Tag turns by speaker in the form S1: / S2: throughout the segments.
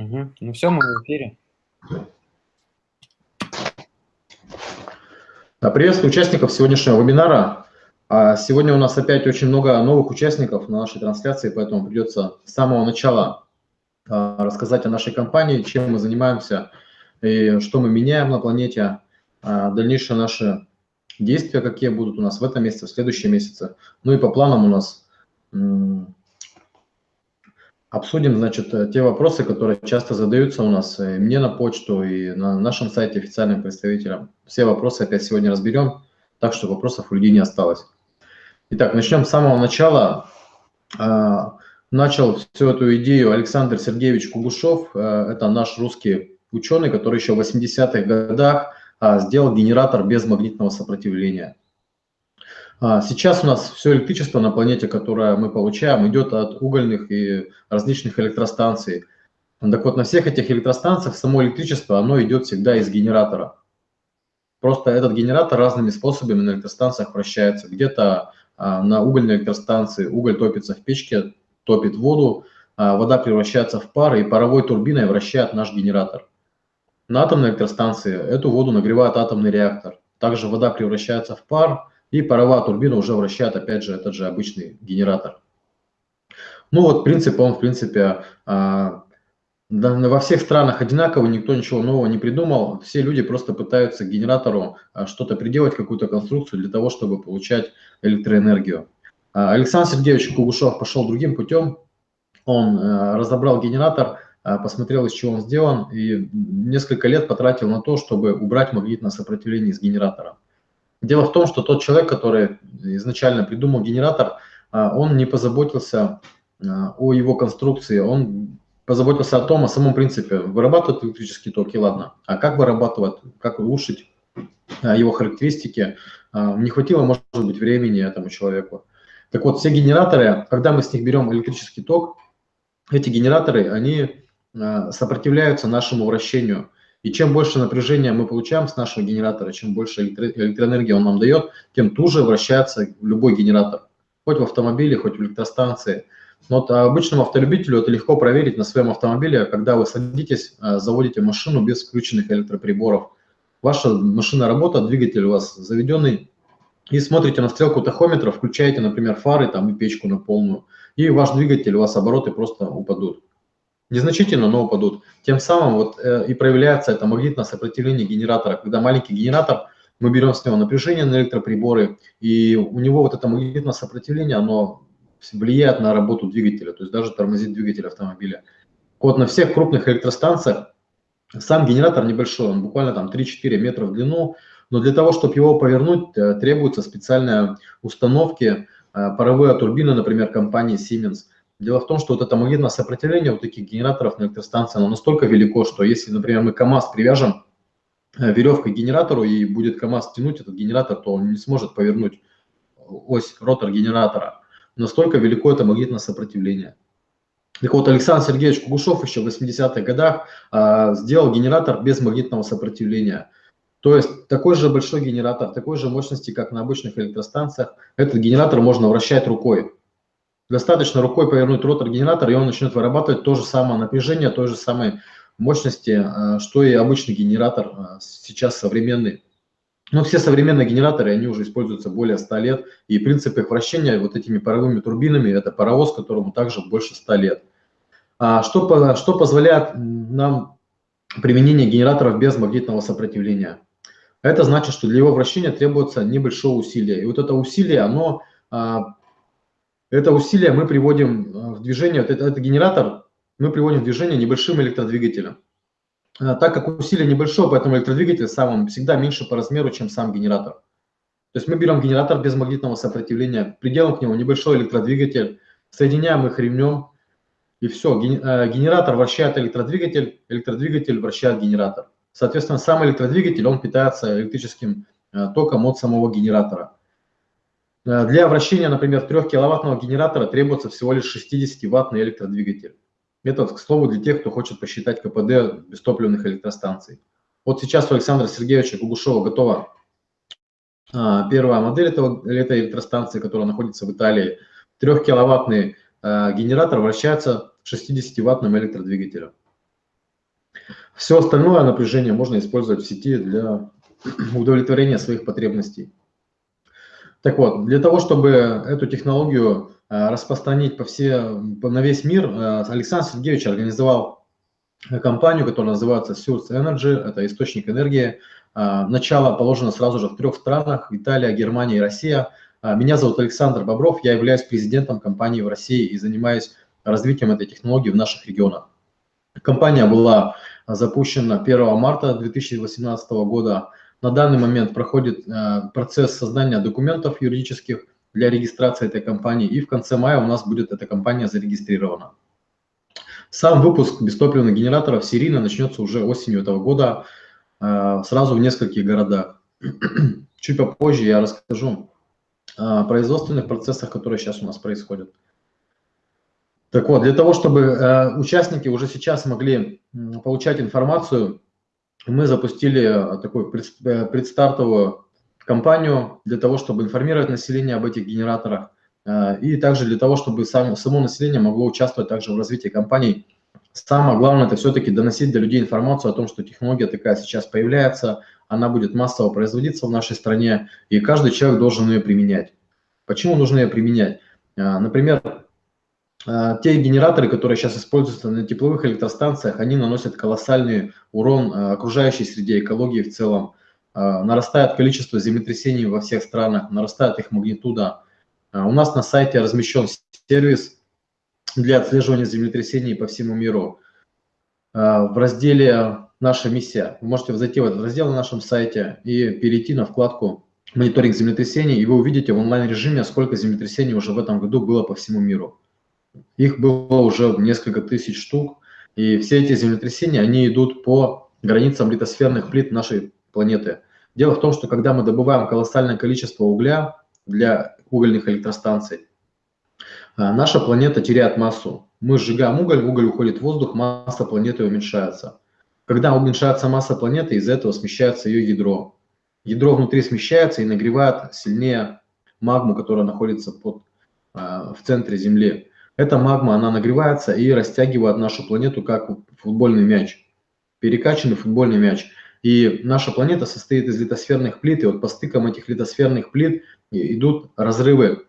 S1: Угу. Ну все, мы в эфире.
S2: Приветствую участников сегодняшнего вебинара. А, сегодня у нас опять очень много новых участников на нашей трансляции, поэтому придется с самого начала а, рассказать о нашей компании, чем мы занимаемся и что мы меняем на планете, а, дальнейшие наши действия, какие будут у нас в этом месяце, в следующем месяце. Ну и по планам у нас Обсудим, значит, э, те вопросы, которые часто задаются у нас и э, мне на почту, и на нашем сайте официальным представителям. Все вопросы опять сегодня разберем, так что вопросов у людей не осталось. Итак, начнем с самого начала. А, начал всю эту идею Александр Сергеевич Кугушев. Э, это наш русский ученый, который еще в 80-х годах а, сделал генератор без магнитного сопротивления. А, сейчас у нас все электричество на планете, которое мы получаем, идет от угольных и различных электростанций. Так вот, на всех этих электростанциях само электричество, оно идет всегда из генератора. Просто этот генератор разными способами на электростанциях вращается. Где-то а, на угольной электростанции уголь топится в печке, топит воду, а вода превращается в пар, и паровой турбиной вращает наш генератор. На атомной электростанции эту воду нагревает атомный реактор. Также вода превращается в пар, и паровая турбина уже вращает, опять же, этот же обычный генератор. Ну вот принцип, он, в принципе, а, во всех странах одинаковый, никто ничего нового не придумал. Все люди просто пытаются к генератору а, что-то приделать, какую-то конструкцию для того, чтобы получать электроэнергию. А, Александр Сергеевич Кугушев пошел другим путем. Он разобрал генератор, посмотрел, из чего он сделан, и несколько лет потратил на то, чтобы убрать магнитное сопротивление из генератора. Дело в том, что тот человек, который изначально придумал генератор, а, он не позаботился а, о его конструкции, он позаботился о том, о самом принципе, вырабатывать электрический ток, и ладно, а как вырабатывать, как улучшить а, его характеристики, не хватило, может быть, времени этому человеку. Так вот, все генераторы, когда мы с них берем электрический ток, эти генераторы, они сопротивляются нашему вращению – и чем больше напряжения мы получаем с нашего генератора, чем больше электроэнергии он нам дает, тем туже вращается любой генератор. Хоть в автомобиле, хоть в электростанции. Но вот обычному автолюбителю это легко проверить на своем автомобиле, когда вы садитесь, а, заводите машину без включенных электроприборов. Ваша машина работает, двигатель у вас заведенный, и смотрите на стрелку тахометра, включаете, например, фары там, и печку на полную, и ваш двигатель, у вас обороты просто упадут незначительно, но упадут. Тем самым вот э, и проявляется это магнитное сопротивление генератора. Когда маленький генератор, мы берем с него напряжение на электроприборы, и у него вот это магнитное сопротивление, оно влияет на работу двигателя, то есть даже тормозит двигатель автомобиля. Вот на всех крупных электростанциях сам генератор небольшой, он буквально там 3-4 метра в длину, но для того, чтобы его повернуть, э, требуются специальные установки, э, паровые турбины, например, компании Siemens – Дело в том, что вот это магнитное сопротивление вот таких генераторов на электростанции, оно настолько велико, что если, например, мы КАМАЗ привяжем э, веревкой к генератору и будет КАМАЗ тянуть этот генератор, то он не сможет повернуть ось, ротор генератора. Настолько велико это магнитное сопротивление. Так вот, Александр Сергеевич Кугушев еще в 80-х годах а, сделал генератор без магнитного сопротивления. То есть такой же большой генератор, такой же мощности, как на обычных электростанциях, этот генератор можно вращать рукой. Достаточно рукой повернуть ротор генератора, и он начнет вырабатывать то же самое напряжение, той же самой мощности, э, что и обычный генератор э, сейчас современный. Но все современные генераторы, они уже используются более 100 лет, и принцип их вращения вот этими паровыми турбинами, это паровоз, которому также больше 100 лет. А что, что позволяет нам применение генераторов без магнитного сопротивления? Это значит, что для его вращения требуется небольшое усилие. И вот это усилие, оно а, это усилие мы приводим э, в движение, это, это генератор мы приводим в движение небольшим электродвигателем. А, так как усилие небольшое, поэтому электродвигатель сам он всегда меньше по размеру, чем сам генератор. То есть мы берем генератор без магнитного сопротивления, приделаем к нему небольшой электродвигатель, соединяем их ремнем, и все, э, генератор вращает электродвигатель, электродвигатель вращает генератор. Соответственно, сам электродвигатель, он питается электрическим э, током от самого генератора. Э, для вращения, например, 3-киловаттного генератора требуется всего лишь 60-ваттный электродвигатель. Это, к слову, для тех, кто хочет посчитать КПД бестопливных электростанций. Вот сейчас у Александра Сергеевича Гугушева готова а, первая модель этого, этой электростанции, которая находится в Италии. 3-киловаттный а, генератор вращается 60-ваттным электродвигателем. Все остальное напряжение можно использовать в сети для удовлетворения своих потребностей. Так вот, для того, чтобы эту технологию э, распространить по все, на весь мир, э, Александр Сергеевич организовал компанию, которая называется Source Energy, это источник энергии. Э, начало положено сразу же в трех странах, Италия, Германия и Россия. Меня зовут Александр Бобров, я являюсь президентом компании в России и занимаюсь развитием этой технологии в наших регионах. Компания была запущена 1 марта 2018 года. На данный момент проходит э, процесс создания документов юридических для регистрации этой компании, и в конце мая у нас будет эта компания зарегистрирована. Сам выпуск бестопливных генераторов серийно начнется уже осенью этого года, э, сразу в нескольких городах. Чуть попозже я расскажу о производственных процессах, которые сейчас у нас происходят. Так вот, для того, чтобы э, участники уже сейчас могли получать информацию мы запустили э, такую э, предстартовую кампанию для того, чтобы информировать население об этих генераторах э, и также для того, чтобы само, население могло участвовать также в развитии компаний. Самое главное – это все-таки доносить до людей информацию о том, что технология такая сейчас появляется, она будет массово производиться в нашей стране, и каждый человек должен ее применять. Почему нужно ее применять? Например, те генераторы, которые сейчас используются на тепловых электростанциях, они наносят колоссальный урон а, окружающей среде, экологии в целом. А, нарастает количество землетрясений во всех странах, нарастает их магнитуда. У нас на сайте размещен сервис для отслеживания землетрясений по всему миру. В разделе «Наша миссия» вы можете зайти в этот раздел на нашем сайте и перейти на вкладку «Мониторинг землетрясений», и вы увидите в онлайн-режиме, сколько землетрясений уже в этом году было по всему миру. Их было уже несколько тысяч штук, и все эти землетрясения, они идут по границам литосферных плит нашей планеты. Дело в том, что когда мы добываем колоссальное количество угля для угольных электростанций, а, наша планета теряет массу. Мы сжигаем уголь, уголь уходит в воздух, масса планеты уменьшается. Когда уменьшается масса планеты, из-за этого смещается ее ядро. Ядро внутри смещается и нагревает сильнее магму, которая находится под, а, в центре Земли. Эта магма, она нагревается и растягивает нашу планету как футбольный мяч, перекачанный футбольный мяч. И наша планета состоит из литосферных плит, и вот по стыкам этих литосферных плит идут разрывы,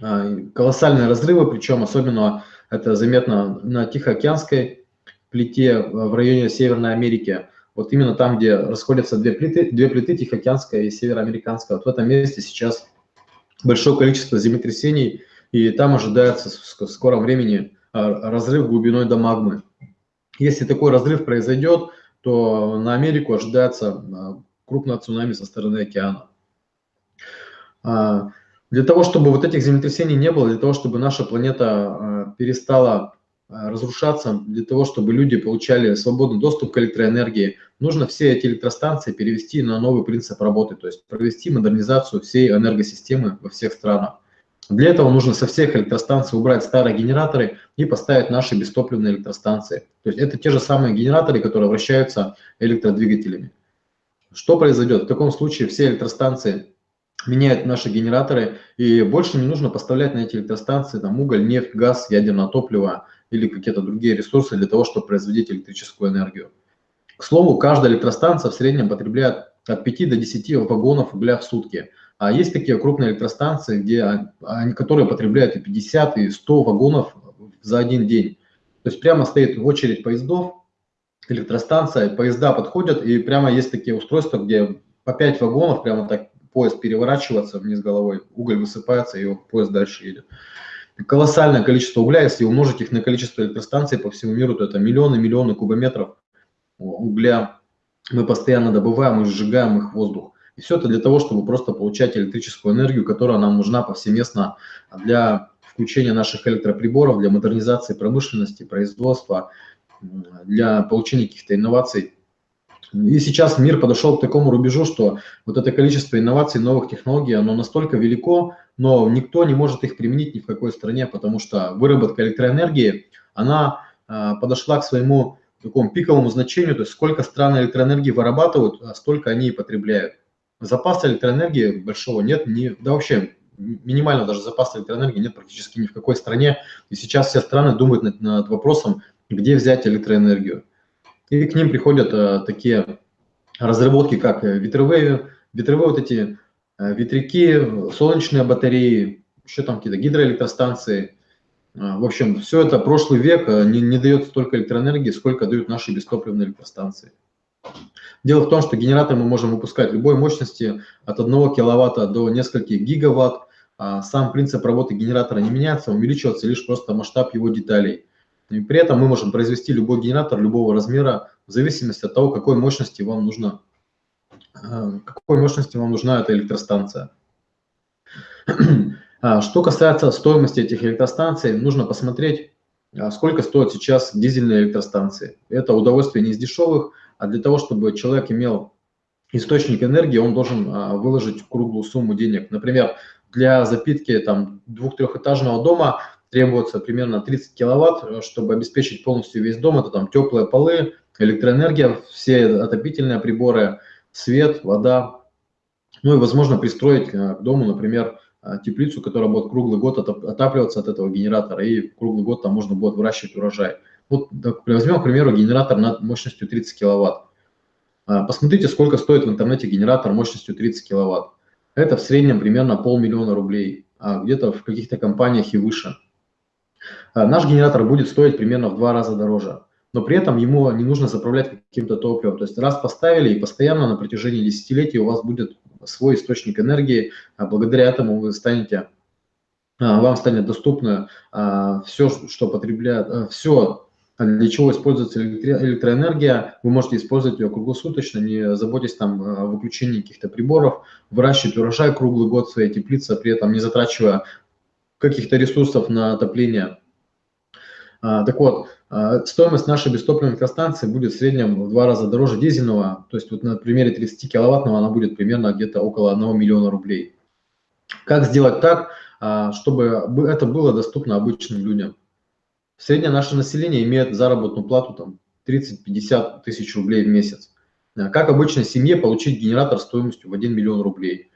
S2: а, колоссальные разрывы, причем особенно это заметно на Тихоокеанской плите в районе Северной Америки. Вот именно там, где расходятся две плиты, две плиты, Тихоокеанская и Североамериканская. Вот в этом месте сейчас большое количество землетрясений, и там ожидается в скором времени а, разрыв глубиной до магмы. Если такой разрыв произойдет, то на Америку ожидается а, крупное цунами со стороны океана. А, для того, чтобы вот этих землетрясений не было, для того, чтобы наша планета перестала разрушаться, для того, чтобы люди получали свободный доступ к электроэнергии, нужно все эти электростанции перевести на новый принцип работы, то есть провести модернизацию всей энергосистемы во всех странах. Для этого нужно со всех электростанций убрать старые генераторы и поставить наши бестопливные электростанции. То есть это те же самые генераторы, которые вращаются электродвигателями. Что произойдет? В таком случае все электростанции меняют наши генераторы, и больше не нужно поставлять на эти электростанции там, уголь, нефть, газ, ядерное топливо или какие-то другие ресурсы для того, чтобы производить электрическую энергию. К слову, каждая электростанция в среднем потребляет от 5 до 10 вагонов угля в сутки – а есть такие крупные электростанции, где которые потребляют и 50, и 100 вагонов за один день. То есть прямо стоит очередь поездов, электростанция, поезда подходят, и прямо есть такие устройства, где по 5 вагонов прямо так поезд переворачивается вниз головой, уголь высыпается, и поезд дальше едет. Колоссальное количество угля, если умножить их на количество электростанций по всему миру, то это миллионы-миллионы кубометров угля мы постоянно добываем и сжигаем их в воздух. И все это для того, чтобы просто получать электрическую энергию, которая нам нужна повсеместно для включения наших электроприборов, для модернизации промышленности, производства, для получения каких-то инноваций. И сейчас мир подошел к такому рубежу, что вот это количество инноваций, новых технологий, оно настолько велико, но никто не может их применить ни в какой стране, потому что выработка электроэнергии, она а, подошла к своему такому пиковому значению, то есть сколько стран электроэнергии вырабатывают, а столько они и потребляют. Запаса электроэнергии большого нет, не, да вообще минимально даже запаса электроэнергии нет практически ни в какой стране. И сейчас все страны думают над, над вопросом, где взять электроэнергию. И к ним приходят такие разработки, как ветровые, ветровые вот эти ветряки, солнечные батареи, еще там какие-то гидроэлектростанции. В общем, все это прошлый век не, не дает столько электроэнергии, сколько дают наши бестопливные электростанции. Дело в том, что генератор мы можем выпускать любой мощности от 1 киловатта до нескольких гигаватт. А сам принцип работы генератора не меняется, увеличивается лишь просто масштаб его деталей. И при этом мы можем произвести любой генератор любого размера в зависимости от того, какой мощности вам нужна, а, какой мощности вам нужна эта электростанция. А, что касается стоимости этих электростанций, нужно посмотреть, сколько стоят сейчас дизельные электростанции. Это удовольствие не из дешевых, а для того, чтобы человек имел источник энергии, он должен а, выложить круглую сумму денег. Например, для запитки там двух-трехэтажного дома требуется примерно 30 киловатт, чтобы обеспечить полностью весь дом. Это там теплые полы, электроэнергия, все отопительные приборы, свет, вода. Ну и, возможно, пристроить а, к дому, например, а, теплицу, которая будет круглый год отапливаться от этого генератора, и круглый год там можно будет выращивать урожай. Вот возьмем, к примеру, генератор над мощностью 30 киловатт. А, посмотрите, сколько стоит в интернете генератор мощностью 30 киловатт. Это в среднем примерно полмиллиона рублей, а где-то в каких-то компаниях и выше. А, наш генератор будет стоить примерно в два раза дороже, но при этом ему не нужно заправлять каким-то топливом. То есть раз поставили и постоянно на протяжении десятилетий у вас будет свой источник энергии, а благодаря этому вы станете вам станет доступно все, что потребляет, все для чего используется электроэнергия, вы можете использовать ее круглосуточно, не заботьтесь там о выключении каких-то приборов, выращивать урожай круглый год в своей теплице, при этом не затрачивая каких-то ресурсов на отопление. А, так вот, а, стоимость нашей бестопливной электростанции будет в среднем в два раза дороже дизельного, то есть вот на примере 30 киловаттного она будет примерно где-то около 1 миллиона рублей. Как сделать так, а, чтобы это было доступно обычным людям? Среднее наше население имеет заработную плату там 30-50 тысяч рублей в месяц. Э, как обычной семье получить генератор стоимостью в 1 миллион рублей?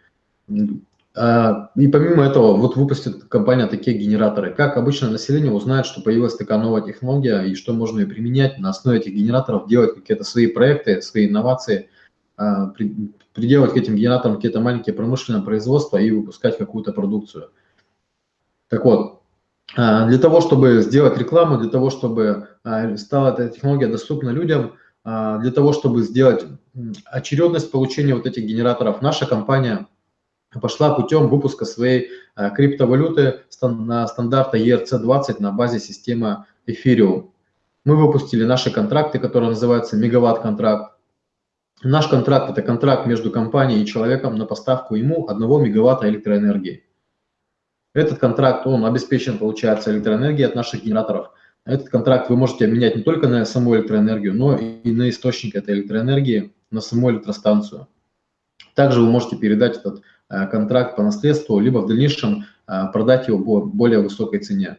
S2: А, и помимо этого, вот выпустит компания такие генераторы. Как обычное население узнает, что появилась такая новая технология и что можно ее применять, на основе этих генераторов делать какие-то свои проекты, свои инновации, а, приделать к этим генераторам какие-то маленькие промышленные производства и выпускать какую-то продукцию. Так вот, а, для того, чтобы сделать рекламу, для того, чтобы а, стала эта технология доступна людям, а, для того, чтобы сделать очередность получения вот этих генераторов, наша компания пошла путем выпуска своей криптовалюты на стандарта ERC-20 на базе системы Ethereum. Мы выпустили наши контракты, которые называются мегаватт-контракт. Наш контракт – это контракт между компанией и человеком на поставку ему 1 мегаватта электроэнергии. Этот контракт, он обеспечен, получается, электроэнергией от наших генераторов. Этот контракт вы можете обменять не только на саму электроэнергию, но и на источник этой электроэнергии, на саму электростанцию. Также вы можете передать этот э, контракт по наследству, либо в дальнейшем э, продать его по более высокой цене.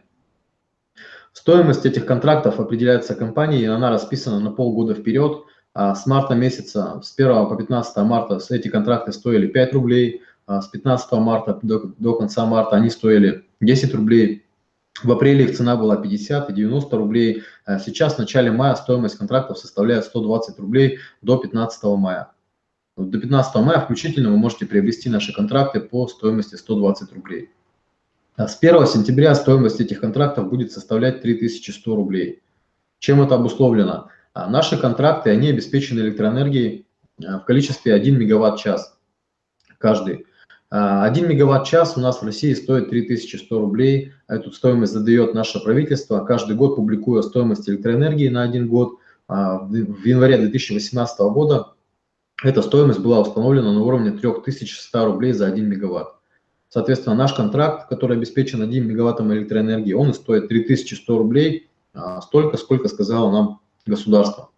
S2: Стоимость этих контрактов определяется компанией, и она расписана на полгода вперед. А с марта месяца, с 1 по 15 марта эти контракты стоили 5 рублей, с 15 марта до, до конца марта они стоили 10 рублей. В апреле их цена была 50 и 90 рублей. А сейчас, в начале мая, стоимость контрактов составляет 120 рублей до 15 мая. До 15 мая включительно вы можете приобрести наши контракты по стоимости 120 рублей. А с 1 сентября стоимость этих контрактов будет составлять 3100 рублей. Чем это обусловлено? Наши контракты, они обеспечены электроэнергией в количестве 1 мегаватт-час каждый. 1 мегаватт-час у нас в России стоит 3100 рублей. Эту стоимость задает наше правительство, каждый год публикуя стоимость электроэнергии на один год. А, в январе 2018 года эта стоимость была установлена на уровне 3100 рублей за 1 мегаватт. Соответственно, наш контракт, который обеспечен 1 мегаваттом электроэнергии, он стоит 3100 рублей, а, столько, сколько сказало нам государство.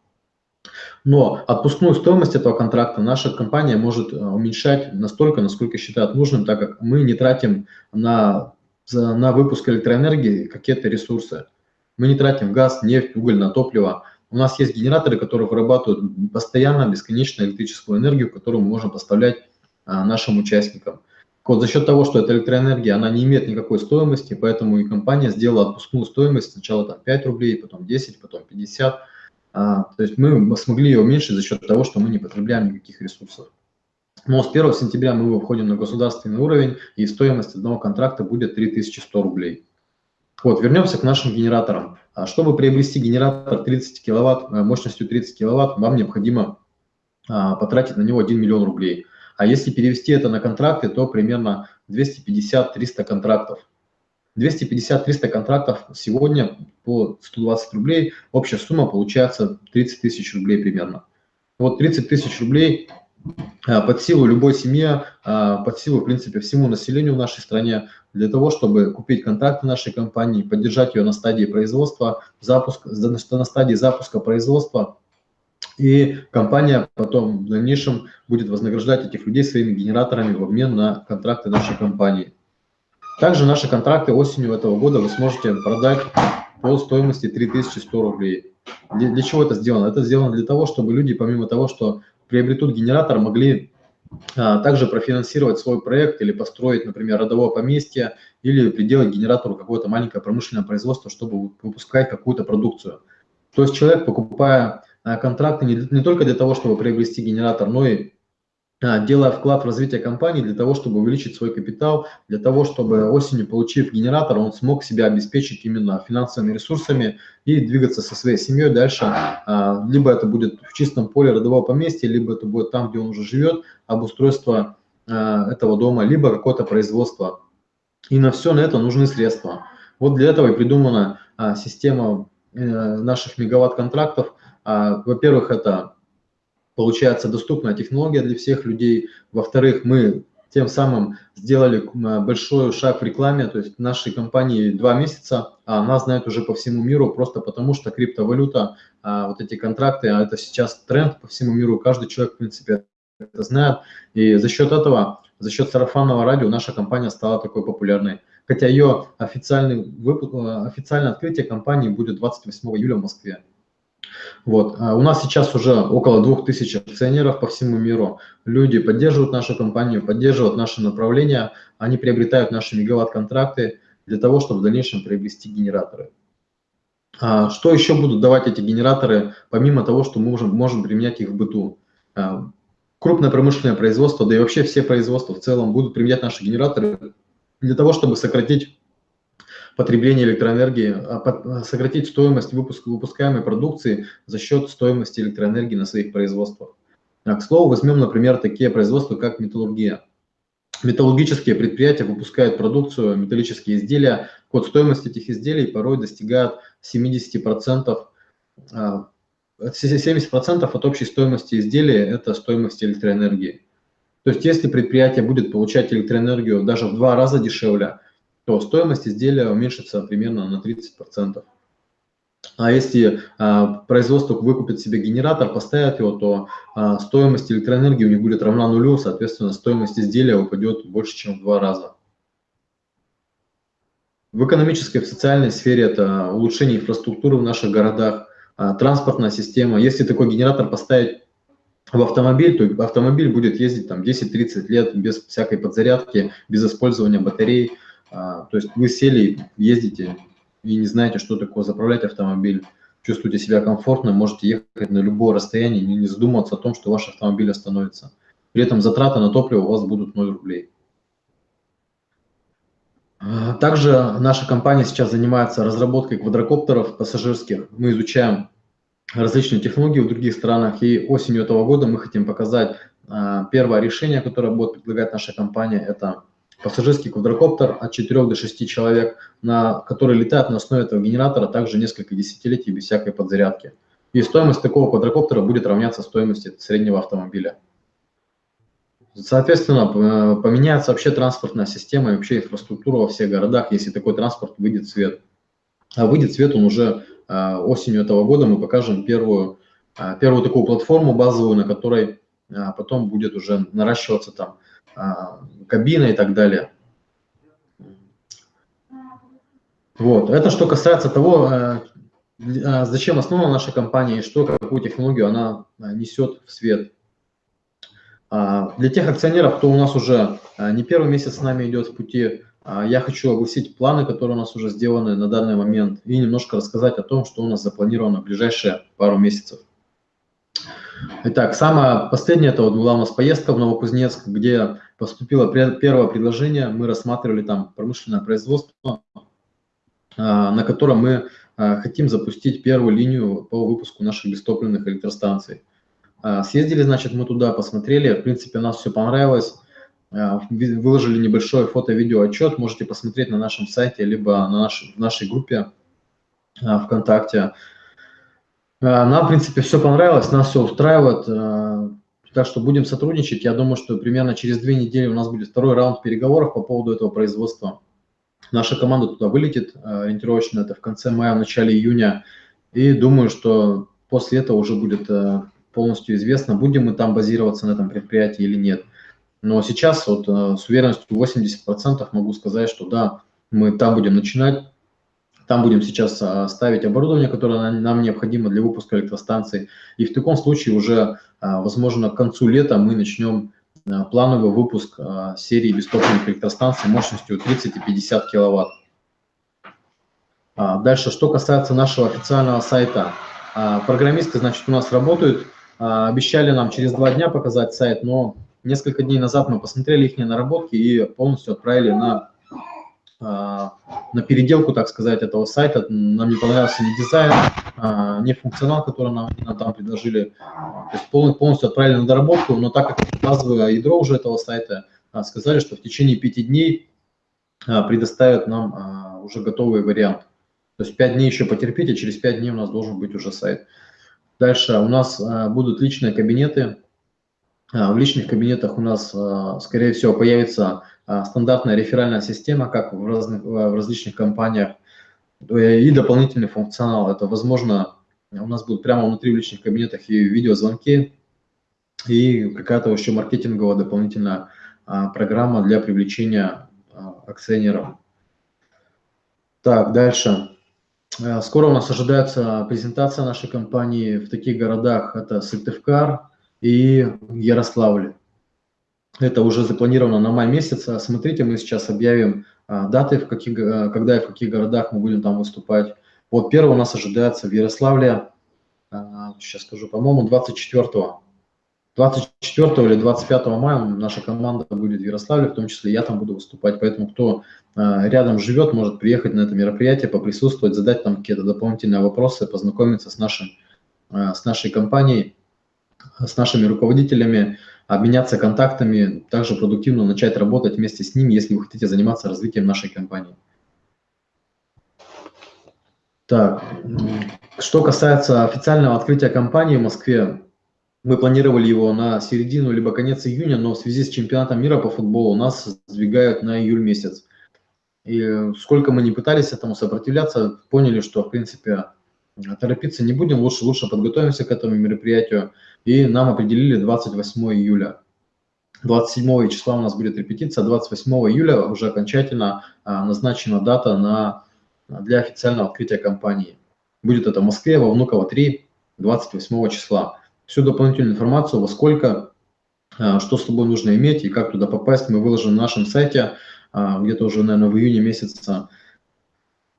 S2: Но отпускную стоимость этого контракта наша компания может э, уменьшать настолько, насколько считает нужным, так как мы не тратим на, на выпуск электроэнергии какие-то ресурсы. Мы не тратим газ, нефть, уголь на топливо. У нас есть генераторы, которые вырабатывают постоянно бесконечную электрическую энергию, которую мы можем поставлять а, нашим участникам. Вот за счет того, что эта электроэнергия, она не имеет никакой стоимости, поэтому и компания сделала отпускную стоимость сначала там 5 рублей, потом 10, потом 50 То есть мы смогли ее уменьшить за счет того, что мы не потребляем никаких ресурсов. Но с 1 сентября мы выходим на государственный уровень, и стоимость одного контракта будет 3100 рублей. Вот, вернемся к нашим генераторам. Чтобы приобрести генератор 30 киловатт, э, мощностью 30 киловатт, вам необходимо потратить на него 1 миллион рублей. А если перевести это на контракты, то примерно 250-300 контрактов. 250-300 контрактов сегодня по 120 рублей, общая сумма получается 30 тысяч рублей примерно. Вот 30 тысяч рублей а, под силу любой семье, а, под силу, в принципе, всему населению в нашей стране, для того, чтобы купить контракты нашей компании, поддержать ее на стадии производства, запуск, на стадии запуска производства, и компания потом в дальнейшем будет вознаграждать этих людей своими генераторами в обмен на контракты нашей компании. Также наши контракты осенью этого года вы сможете продать по стоимости 3100 рублей. Для, для чего это сделано? Это сделано для того, чтобы люди, помимо того, что приобретут генератор, могли а, также профинансировать свой проект или построить, например, родовое поместье или приделать генератору какое-то маленькое промышленное производство, чтобы выпускать какую-то продукцию. То есть человек, покупая а, контракты не, не только для того, чтобы приобрести генератор, но и делая вклад в развитие компании для того, чтобы увеличить свой капитал, для того, чтобы осенью, получив генератор, он смог себя обеспечить именно финансовыми ресурсами и двигаться со своей семьей дальше. А, либо это будет в чистом поле родового поместья, либо это будет там, где он уже живет, обустройство этого дома, либо какое-то производство. И на все на это нужны средства. Вот для этого и придумана система э, наших мегаватт-контрактов, а, во-первых, это получается доступная технология для всех людей. Во-вторых, мы тем самым сделали большой шаг в рекламе, то есть нашей компании два месяца, а нас знают уже по всему миру, просто потому что криптовалюта, а, вот эти контракты, а это сейчас тренд по всему миру, каждый человек, в принципе, это знает. И за счет этого, за счет сарафанного радио наша компания стала такой популярной. Хотя ее официальный выпуск, официальное открытие компании будет 28 июля в Москве. Вот. А у нас сейчас уже около 2000 акционеров по всему миру. Люди поддерживают нашу компанию, поддерживают наши направления, они приобретают наши мегаватт-контракты для того, чтобы в дальнейшем приобрести генераторы. А что еще будут давать эти генераторы, помимо того, что мы можем, можем применять их в быту? А, крупное промышленное производство, да и вообще все производства в целом будут применять наши генераторы для того, чтобы сократить потребление электроэнергии, а сократить стоимость выпуска, выпускаемой продукции за счет стоимости электроэнергии на своих производствах. А, к слову, возьмем, например, такие производства, как металлургия. Металлургические предприятия выпускают продукцию, металлические изделия. Код стоимости этих изделий порой достигает 70%. 70% от общей стоимости изделия – это стоимость электроэнергии. То есть если предприятие будет получать электроэнергию даже в два раза дешевле, то стоимость изделия уменьшится примерно на 30%. А если а, производство выкупит себе генератор, поставят его, то а, стоимость электроэнергии у них будет равна нулю, соответственно, стоимость изделия упадет больше, чем в два раза. В экономической и в социальной сфере это улучшение инфраструктуры в наших городах, а, транспортная система. Если такой генератор поставить в автомобиль, то автомобиль будет ездить там 10-30 лет без всякой подзарядки, без использования батарей. А, то есть вы сели, ездите и не знаете, что такое заправлять автомобиль, чувствуете себя комфортно, можете ехать на любое расстояние, не задумываться о том, что ваш автомобиль остановится. При этом затраты на топливо у вас будут 0 рублей. А, также наша компания сейчас занимается разработкой квадрокоптеров пассажирских. Мы изучаем различные технологии в других странах, и осенью этого года мы хотим показать а, первое решение, которое будет предлагать наша компания, это пассажирский квадрокоптер от 4 до 6 человек, на, который летает на основе этого генератора также несколько десятилетий без всякой подзарядки. И стоимость такого квадрокоптера будет равняться стоимости среднего автомобиля. Соответственно, поменяется вообще транспортная система и вообще инфраструктура во всех городах, если такой транспорт выйдет в свет. А выйдет в свет он уже а, осенью этого года, мы покажем первую, а, первую такую платформу базовую, на которой потом будет уже наращиваться там кабина и так далее. Вот. Это что касается того, э, а, зачем основана наша компания и что, какую технологию она а, несет в свет. Для тех акционеров, кто у нас уже не первый месяц с нами идет в пути, я хочу огласить планы, которые у нас уже сделаны на данный момент, и немножко рассказать о том, что у нас запланировано в ближайшие пару месяцев. Итак, самое последнее, это вот была у нас поездка в Новокузнецк, где поступило первое предложение, мы рассматривали там промышленное производство, на котором мы хотим запустить первую линию по выпуску наших бестопливных электростанций. Съездили, значит, мы туда, посмотрели, в принципе, нас все понравилось, выложили небольшой фото-видео отчет, можете посмотреть на нашем сайте, либо на наш, в нашей группе ВКонтакте. Нам, в принципе, все понравилось, нас все устраивает, так что будем сотрудничать. Я думаю, что примерно через две недели у нас будет второй раунд переговоров по поводу этого производства. Наша команда туда вылетит ориентировочно, это в конце мая, в начале июня. И думаю, что после этого уже будет полностью известно, будем мы там базироваться на этом предприятии или нет. Но сейчас вот с уверенностью 80% могу сказать, что да, мы там будем начинать, там будем сейчас ставить оборудование, которое нам необходимо для выпуска электростанций. И в таком случае уже, возможно, к концу лета мы начнем Э, плановый выпуск серии бестопливных электростанций мощностью 30 и 50 киловатт. А, дальше, что касается нашего официального сайта. А, программисты, значит, у нас работают. А, обещали нам через два дня показать сайт, но несколько дней назад мы посмотрели их наработки и полностью отправили на а, на переделку, так сказать, этого сайта. Нам не понравился ни дизайн, а, ни функционал, который нам, нам там предложили. То есть полностью отправили на доработку, но так как базовое ядро уже этого сайта, а, сказали, что в течение пяти дней предоставят нам уже готовый вариант. То есть пять дней еще потерпите, через пять дней у нас должен быть уже сайт. Дальше у нас будут личные кабинеты. В личных кабинетах у нас, скорее всего, появится а, стандартная реферальная система, как в, разных, в различных компаниях, и дополнительный функционал. Это, возможно, у нас будут прямо внутри в личных кабинетах и видеозвонки, и какая-то еще маркетинговая дополнительная а, программа для привлечения а, акционеров. Так, дальше. Скоро у нас ожидается презентация нашей компании в таких городах, это Сыктывкар и Ярославль. Это уже запланировано на май месяц. Смотрите, мы сейчас объявим а, даты, в каких, а, когда и в каких городах мы будем там выступать. Вот первый у нас ожидается в Ярославле, а, сейчас скажу, по-моему, 24 24 или 25 мая наша команда будет в Ярославле, в том числе я там буду выступать, поэтому кто рядом живет, может приехать на это мероприятие, поприсутствовать, задать там какие-то дополнительные вопросы, познакомиться с, нашим, с нашей компанией, с нашими руководителями, обменяться контактами, также продуктивно начать работать вместе с ними, если вы хотите заниматься развитием нашей компании. Так, что касается официального открытия компании в Москве, мы планировали его на середину либо конец июня, но в связи с чемпионатом мира по футболу нас сдвигают на июль месяц. И сколько мы не пытались этому сопротивляться, поняли, что, в принципе, торопиться не будем, лучше, лучше подготовимся к этому мероприятию и нам определили 28 июля. 27 числа у нас будет репетиция, 28 июля уже окончательно а, назначена дата на, для официального открытия компании. Будет это в Москве, во Внуково 3, 28 числа. Всю дополнительную информацию, во сколько, а, что с собой нужно иметь и как туда попасть, мы выложим на нашем сайте, а, где-то уже, наверное, в июне месяце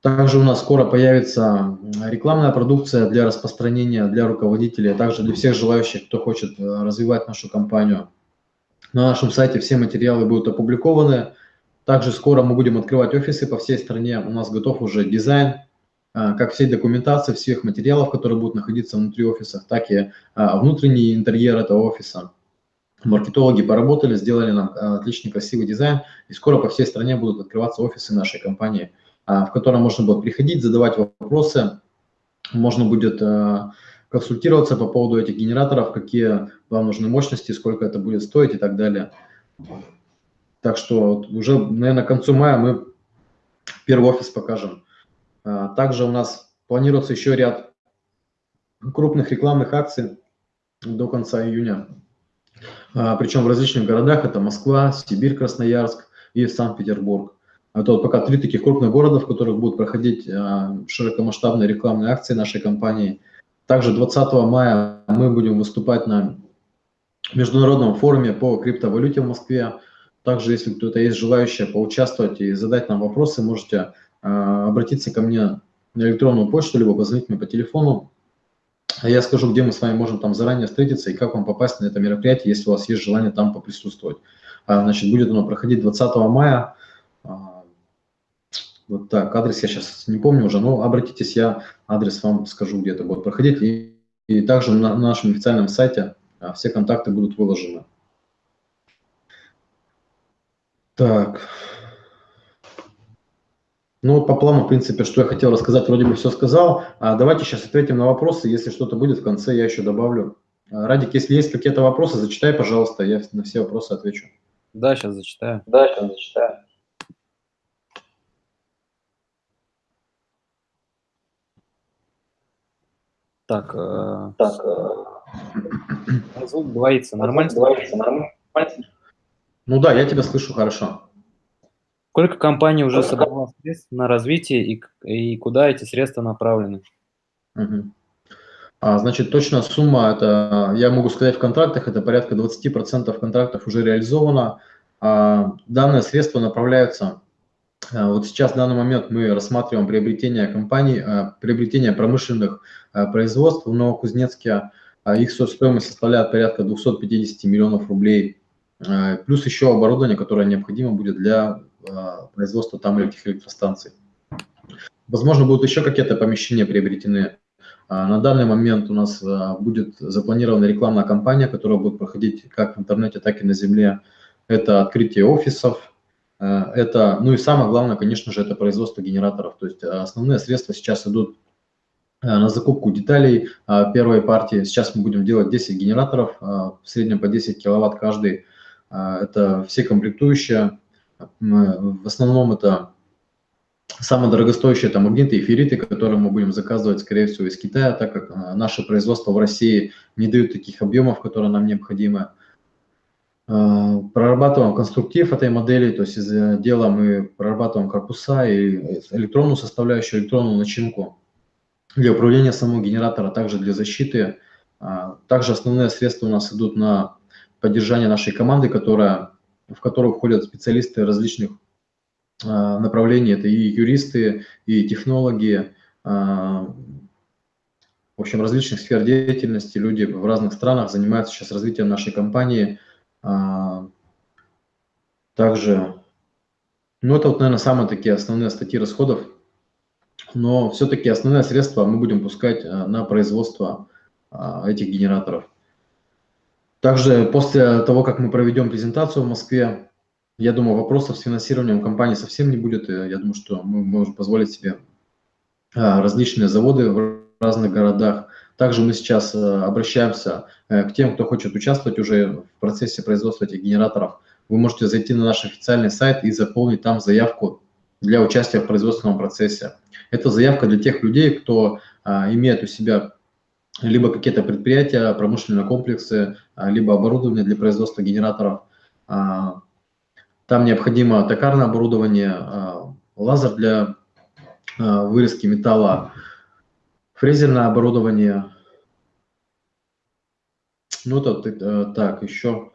S2: также у нас скоро появится рекламная продукция для распространения для руководителей, а также для всех желающих, кто хочет э, развивать нашу компанию. На нашем сайте все материалы будут опубликованы. Также скоро мы будем открывать офисы по всей стране. У нас готов уже дизайн, э, как всей документации, всех материалов, которые будут находиться внутри офиса, так и э, внутренний интерьер этого офиса. Маркетологи поработали, сделали нам отличный красивый дизайн, и скоро по всей стране будут открываться офисы нашей компании – в котором можно будет приходить, задавать вопросы, можно будет э, консультироваться по поводу этих генераторов, какие вам нужны мощности, сколько это будет стоить и так далее. Так что уже, наверное, к концу мая мы первый офис покажем. А, также у нас планируется еще ряд крупных рекламных акций до конца июня. А, Причем в различных городах, это Москва, Сибирь, Красноярск и Санкт-Петербург. Это вот пока три таких крупных города, в которых будут проходить а, широкомасштабные рекламные акции нашей компании. Также 20 мая мы будем выступать на международном форуме по криптовалюте в Москве. Также, если кто-то есть желающий поучаствовать и задать нам вопросы, можете обратиться ко мне на электронную почту, либо позвонить мне по телефону. А я скажу, где мы с вами можем там заранее встретиться и как вам попасть на это мероприятие, если у вас есть желание там поприсутствовать. Значит, будет оно проходить 20 мая. Вот так, адрес я сейчас не помню уже, но обратитесь, я адрес вам скажу, где это будет проходить. И, и также на нашем официальном сайте все контакты будут выложены. Так. Ну, по плану, в принципе, что я хотел рассказать, вроде бы все сказал. А давайте сейчас ответим на вопросы. Если что-то будет в конце, я еще добавлю. А, Радик, если есть какие-то вопросы, зачитай, пожалуйста, я на все вопросы отвечу.
S1: Да, сейчас зачитаю.
S2: Да, сейчас зачитаю.
S1: Так, э... так э... звук говорится нормально? Говорится нормально.
S2: Ну да, я тебя слышу хорошо.
S1: Сколько компаний уже собрала средств на развитие и, и куда эти средства направлены?
S2: Угу. А, значит, точно сумма, это я могу сказать в контрактах, это порядка 20% контрактов уже реализовано. А, данные средства направляются, вот сейчас в данный момент мы рассматриваем приобретение компаний, а, приобретение промышленных а, производств в Новокузнецке. А, их стоимость составляет порядка 250 миллионов рублей. А, плюс еще оборудование, которое необходимо будет для а, производства там этих электростанций. Возможно, будут еще какие-то помещения приобретены. А, на данный момент у нас а, будет запланирована рекламная кампания, которая будет проходить как в интернете, так и на земле. Это открытие офисов, это, ну и самое главное, конечно же, это производство генераторов. То есть основные средства сейчас идут на закупку деталей первой партии. Сейчас мы будем делать 10 генераторов, в среднем по 10 киловатт каждый. Это все комплектующие, в основном это самые дорогостоящие там магниты и ферриты, которые мы будем заказывать, скорее всего, из Китая, так как наше производство в России не дают таких объемов, которые нам необходимы. А, прорабатываем конструктив этой модели, то есть из дела мы прорабатываем корпуса и электронную составляющую, электронную начинку для управления самого генератора, также для защиты. А, также основные средства у нас идут на поддержание нашей команды, которая в которую входят специалисты различных а, направлений. Это и юристы, и технологи, в общем, различных сфер деятельности. Люди в разных странах занимаются сейчас развитием нашей компании. А, также, ну это вот, наверное, самые такие основные статьи расходов. Но все-таки основные средства мы будем пускать на производство этих генераторов. Также после того, как мы проведем презентацию в Москве, я думаю, вопросов с финансированием компании совсем не будет. Я думаю, что мы можем позволить себе а, различные заводы в разных городах. Также мы сейчас а, обращаемся э, к тем, кто хочет участвовать уже в процессе производства этих генераторов. Вы можете зайти на наш официальный сайт и заполнить там заявку для участия в производственном процессе. Это заявка для тех людей, кто а, имеет у себя либо какие-то предприятия, промышленные комплексы, либо оборудование для производства генераторов. А, там необходимо токарное оборудование, лазер для вырезки металла, фрезерное оборудование. Ну, это э, так, еще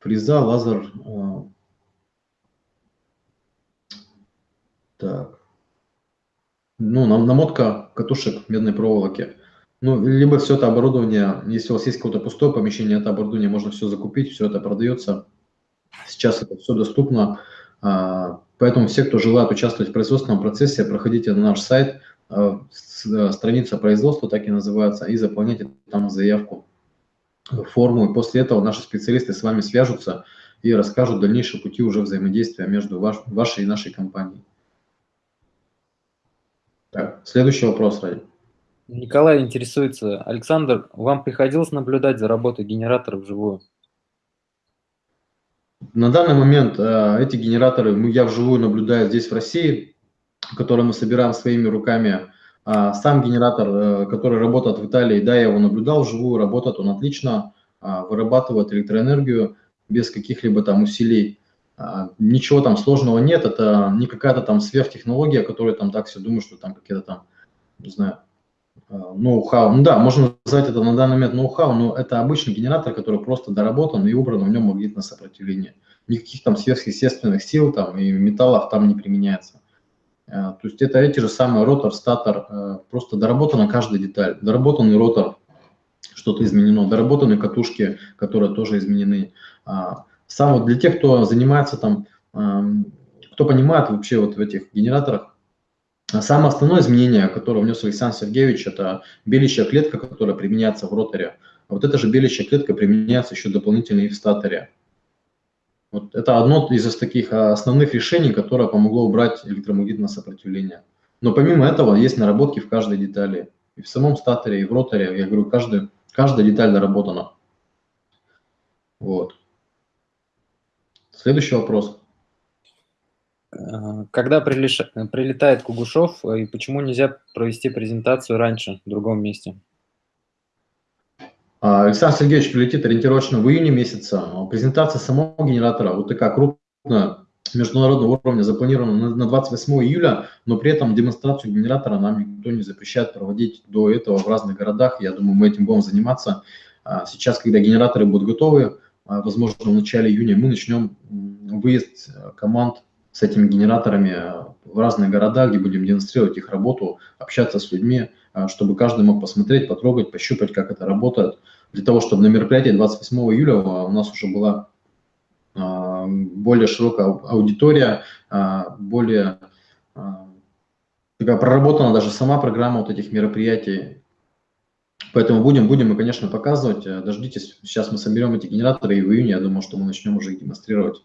S2: фреза, лазер. Так. Ну, намотка катушек медной проволоки. Ну, либо все это оборудование, если у вас есть какое-то пустое помещение, это оборудование можно все закупить, все это продается. Сейчас это все доступно. А, поэтому все, кто желает участвовать в производственном процессе, проходите на наш сайт, э, страница производства, так и называется, и заполняйте там заявку, форму. И после этого наши специалисты с вами свяжутся и расскажут дальнейшие пути уже взаимодействия между ваш, вашей и нашей компанией. Так, следующий вопрос, Ради.
S1: Николай интересуется. Александр, вам приходилось наблюдать за работой генератора вживую?
S2: На данный момент э, эти генераторы мы, я вживую наблюдаю здесь, в России, которые мы собираем своими руками. А сам генератор, э, который работает в Италии, да, я его наблюдал вживую, работает он отлично, э, вырабатывает электроэнергию без каких-либо там усилий. А, ничего там сложного нет, это не какая-то там сверхтехнология, которая там так все думают, что там какие-то там, не знаю, ноу-хау. Ну да, можно назвать это на данный момент ноу-хау, но это обычный генератор, который просто доработан и убран, в нем магнитное сопротивление. Никаких там сверхъестественных сил там и металлов там не применяется. Э, то есть это эти же самые ротор, статор, э, просто доработана каждая деталь. Доработанный ротор, что-то изменено, доработанные катушки, которые тоже изменены. А, сам вот для тех, кто занимается там, кто понимает вообще вот в этих генераторах, Самое основное изменение, которое внес Александр Сергеевич, это белящая клетка, которая применяется в роторе. А вот эта же белящая клетка применяется еще дополнительно и в статоре. Вот это одно из таких основных решений, которое помогло убрать электромагнитное сопротивление. Но помимо этого есть наработки в каждой детали. И в самом статоре, и в роторе. Я говорю, каждый, каждая деталь доработана. Вот. Следующий вопрос.
S1: Э, когда прилетает Кугушев, э, и почему нельзя провести презентацию раньше, в другом месте?
S2: А, Александр Сергеевич прилетит ориентировочно в июне месяца. Презентация самого генератора вот такая крупная, международного уровня запланирована на 28 июля, но при этом демонстрацию генератора нам никто не запрещает проводить до этого в разных городах. Я думаю, мы этим будем заниматься. А, сейчас, когда генераторы будут готовы, а, возможно, в начале июня мы начнем выезд команд с этими генераторами в разные города, где будем демонстрировать их работу, общаться с людьми, а, чтобы каждый мог посмотреть, потрогать, пощупать, как это работает, для того, чтобы на мероприятии 28 июля у нас уже была а, более широкая аудитория, а, более такая проработана даже сама программа вот этих мероприятий. Поэтому будем, будем мы, конечно, показывать. Дождитесь, сейчас мы соберем эти генераторы, и в июне, я думаю, что мы начнем уже их демонстрировать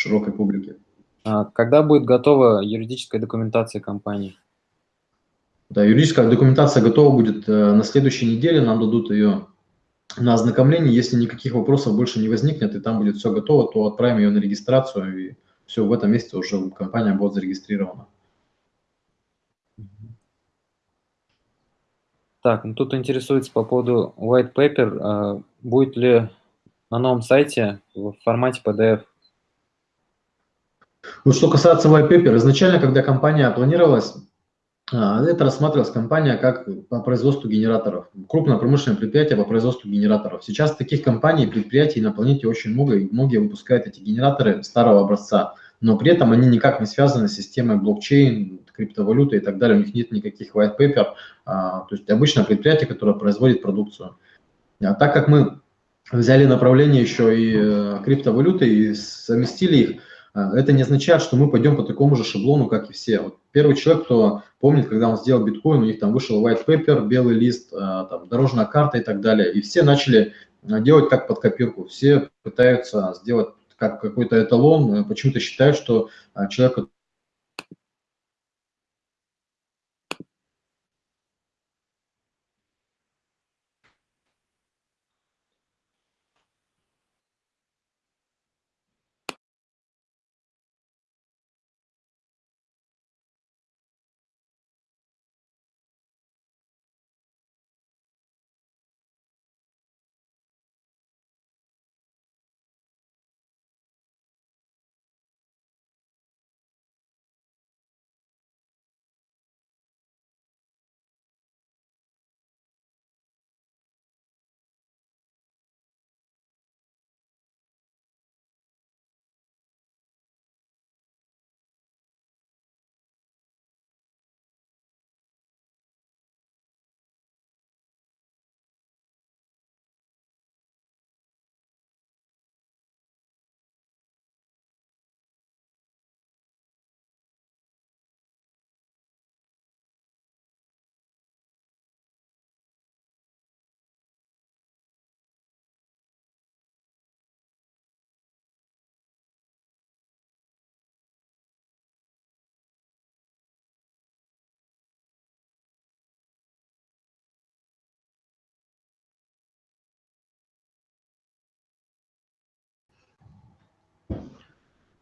S2: широкой публике.
S1: А когда будет готова юридическая документация компании?
S2: Да, юридическая документация готова будет э, на следующей неделе, нам дадут ее на ознакомление. Если никаких вопросов больше не возникнет, и там будет все готово, то отправим ее на регистрацию, и все, в этом месте уже компания будет зарегистрирована.
S1: Так, ну тут интересуется по поводу white paper. А будет ли на новом сайте в формате PDF
S2: вот что касается white paper, изначально, когда компания планировалась, а, это рассматривалась компания как по производству генераторов, крупное промышленное предприятие по производству генераторов. Сейчас таких компаний и предприятий на планете очень много, и многие выпускают эти генераторы старого образца, но при этом они никак не связаны с системой блокчейн, криптовалюты и так далее, у них нет никаких white paper, а, то есть обычное предприятие, которое производит продукцию. А так как мы взяли направление еще и э, криптовалюты и совместили их, это не означает, что мы пойдем по такому же шаблону, как и все. Вот первый человек, кто помнит, когда он сделал биткоин, у них там вышел white paper, белый лист, а, там, дорожная карта и так далее. И все начали а, делать как под копирку. Все пытаются сделать как какой-то эталон, почему-то считают, что человек,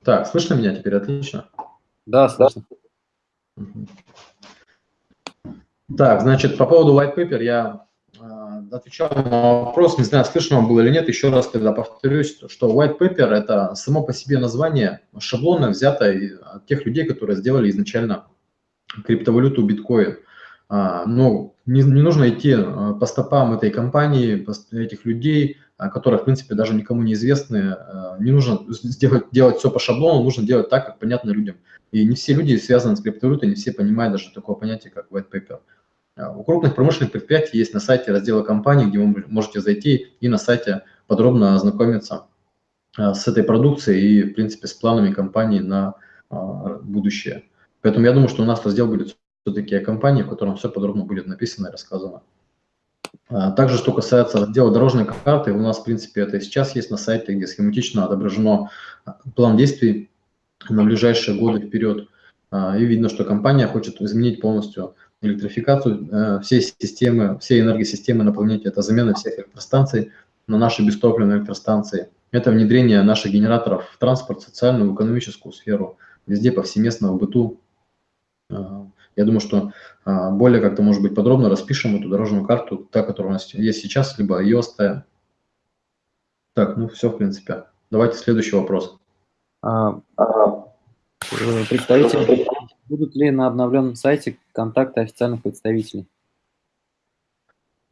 S2: Так, слышно меня теперь отлично?
S1: Да, слышно.
S2: Так, значит, по поводу white paper я э, отвечал на вопрос, не знаю, слышно вам было или нет, еще раз тогда повторюсь, что white paper – это само по себе название шаблонно взятое от тех людей, которые сделали изначально криптовалюту биткоин. а, но не, не нужно идти а, по стопам этой компании, этих людей, которые, в принципе, даже никому не известны. Не нужно сделать, делать все по шаблону, нужно делать так, как понятно людям. И не все люди связаны с криптовалютой, не все понимают даже такое понятие, как white paper. У крупных промышленных предприятий есть на сайте раздела компании, где вы можете зайти и на сайте подробно ознакомиться с этой продукцией и, в принципе, с планами компании на будущее. Поэтому я думаю, что у нас раздел будет все-таки о компании, в котором все подробно будет написано и рассказано. А, также, что касается раздела дорожной карты, у нас, в принципе, это сейчас есть на сайте, где схематично отображено а, план действий на ближайшие годы вперед. А, и видно, что компания хочет изменить полностью электрификацию э, всей системы, всей энергосистемы на планете. Это замена всех электростанций на наши бестопливные электростанции. Это внедрение наших генераторов в транспорт, социальную, экономическую сферу, везде повсеместно в быту. Я думаю, что а, более как-то, может быть, подробно распишем эту дорожную карту, та, которая у нас есть сейчас, либо ее оставим. Так, ну все, в принципе. Давайте следующий вопрос. А,
S1: а, э, представители, будут ли на обновленном сайте контакты официальных представителей?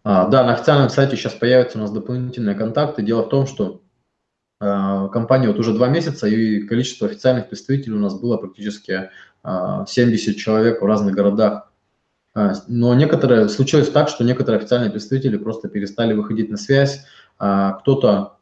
S2: А, да, на официальном сайте сейчас появятся у нас дополнительные контакты. Дело в том, что э, компания вот уже два месяца, и количество официальных представителей у нас было практически 70 а, человек в разных городах. А, но некоторые, случилось так, что некоторые официальные представители просто перестали выходить на связь. А, кто-то,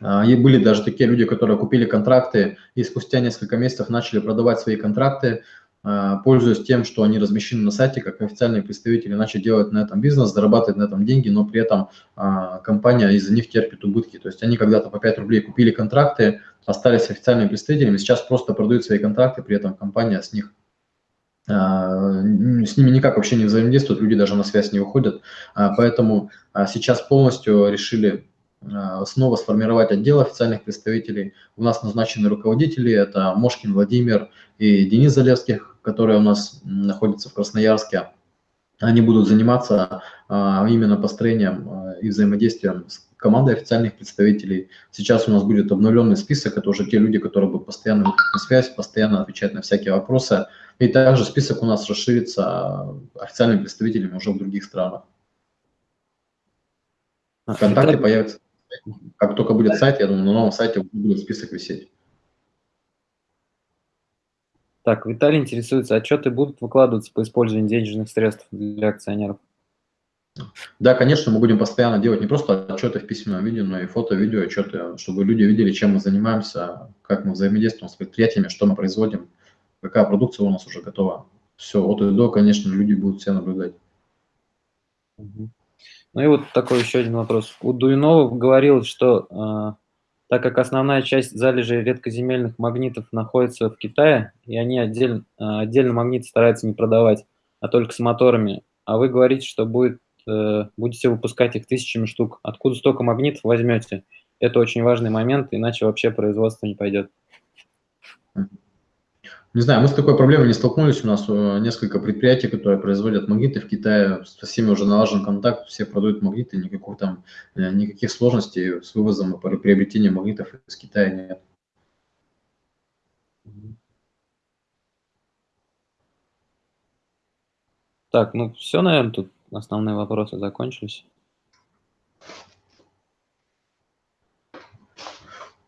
S2: и были даже такие люди, которые купили контракты и спустя несколько месяцев начали продавать свои контракты, пользуясь тем, что они размещены на сайте, как официальные представители начали делать на этом бизнес, зарабатывать на этом деньги, но при этом компания из-за них терпит убытки. То есть они когда-то по 5 рублей купили контракты, остались официальными представителями, сейчас просто продают свои контракты, при этом компания с них а, с ними никак вообще не взаимодействует, люди даже на связь не выходят. А, поэтому а, сейчас полностью решили снова сформировать отдел официальных представителей. У нас назначены руководители, это Мошкин Владимир и Денис Залевских, которые у нас находятся в Красноярске. Они будут заниматься именно построением и взаимодействием с командой официальных представителей. Сейчас у нас будет обновленный список, это уже те люди, которые будут постоянно на связь, постоянно отвечать на всякие вопросы. И также список у нас расширится официальными представителями уже в других странах. А, Вконтакте Итак... появится. Как только будет сайт, я думаю, на новом сайте будет список висеть.
S1: Так, Виталий интересуется, отчеты будут выкладываться по использованию денежных средств для акционеров?
S2: Да, конечно, мы будем постоянно делать не просто отчеты в письменном виде, но и фото, видео отчеты, чтобы люди видели, чем мы занимаемся, как мы взаимодействуем с предприятиями, что мы производим, какая продукция у нас уже готова. Все, от и до, конечно, люди будут все наблюдать.
S1: Ну и вот такой еще один вопрос. У Дуинова говорилось, что э, так как основная часть залежей редкоземельных магнитов находится в Китае, и они отдельно, э, отдельно магниты стараются не продавать, а только с моторами, а вы говорите, что будет Э, будете выпускать их тысячами штук. Откуда столько магнитов возьмете? Это очень важный момент, иначе вообще производство не пойдет.
S2: Не знаю, мы с такой проблемой не столкнулись. У нас э, несколько предприятий, которые производят магниты в Китае. Со всеми уже налажен контакт, все продают магниты, никаких там, э, никаких сложностей с вывозом и приобретением магнитов из Китая нет.
S1: Так, ну все, наверное, тут основные вопросы закончились.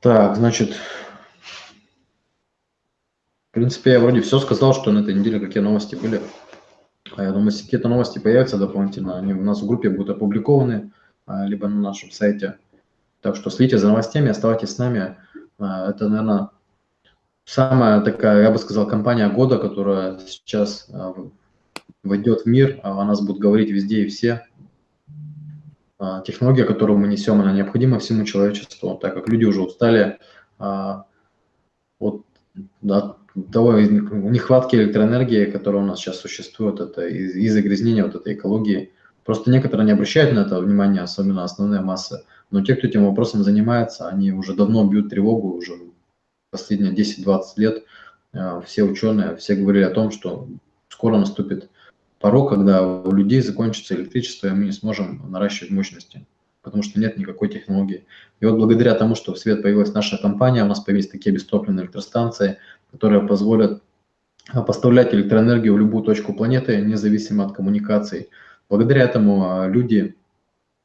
S2: Так, значит, в принципе, я вроде все сказал, что на этой неделе какие новости были. А я думаю, если какие-то новости появятся дополнительно, они у нас в группе будут опубликованы, а, либо на нашем сайте. Так что следите за новостями, оставайтесь с нами. А, это, наверное, самая такая, я бы сказал, компания года, которая сейчас а, войдет в мир, о нас будут говорить везде и все. Технология, которую мы несем, она необходима всему человечеству, так как люди уже устали от да, того нехватки электроэнергии, которая у нас сейчас существует, это из, из загрязнения вот этой экологии. Просто некоторые не обращают на это внимание, особенно основная масса. Но те, кто этим вопросом занимается, они уже давно бьют тревогу, уже последние 10-20 лет. Все ученые, все говорили о том, что скоро наступит порог, когда у людей закончится электричество, и мы не сможем наращивать мощности, потому что нет никакой технологии. И вот благодаря тому, что в свет появилась наша компания, у нас появились такие бестопливные электростанции, которые позволят поставлять электроэнергию в любую точку планеты, независимо от коммуникаций. Благодаря этому люди